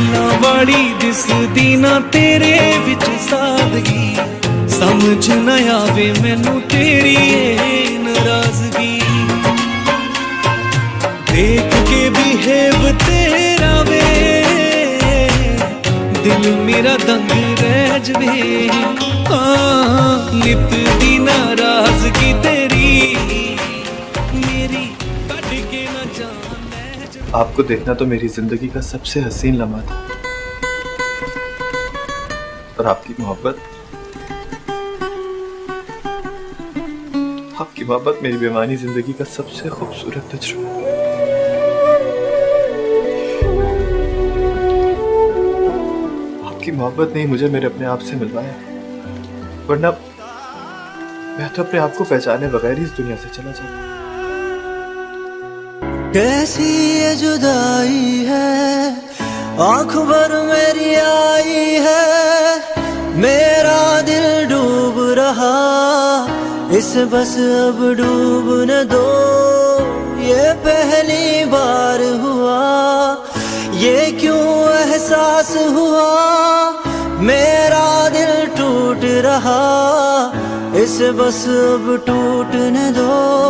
ਫੁੱਲਾਂ ਵਾਲੀ ਦਿਸਦੀ ਨਾ ਤੇਰੇ ਵਿੱਚ ਸਾਦਗੀ। ਸਮਝ ਨਾ ਆਵੇ ਮੈਨੂੰ ਤੇਰੀ ਇਹ ਨਾਰਾਜ਼ਗੀ। ਦੇਖ ਕੇ ਬਿਹੇਵ ਤੇਰਾ ਵੇ। ਦਿਲ ਮੇਰਾ ਦੰਗ ਰਹਿ ਜਵੇ। ਹਾਂ, ਨਿਤ ਦੀ ਨਾਰਾਜ਼ਗੀ ਤੇਰੀ आपको देखना तो मेरी ज़िंदगी का सबसे हसीन लम्हा था। और आपकी मोहब्बत आपकी मोहब्बत मेरी बेमानी ज़िंदगी का सबसे खूबसूरत तजुर्बा आपकी मोहब्बत ने मुझे मेरे अपने आप से मिलवाया। वरना मैं तो अपने आप को पहचाने बगैर ही इस दुनिया से चला जाता। कैसी ये जुदाई है? आँख भर मेरी आई है। मेरा दिल डूब रहा। इस बस अब डूब न दो। ये पहली बार हुआ। ये क्यों एहसास हुआ? मेरा दिल टूट रहा। इस बस अब टूटने दो।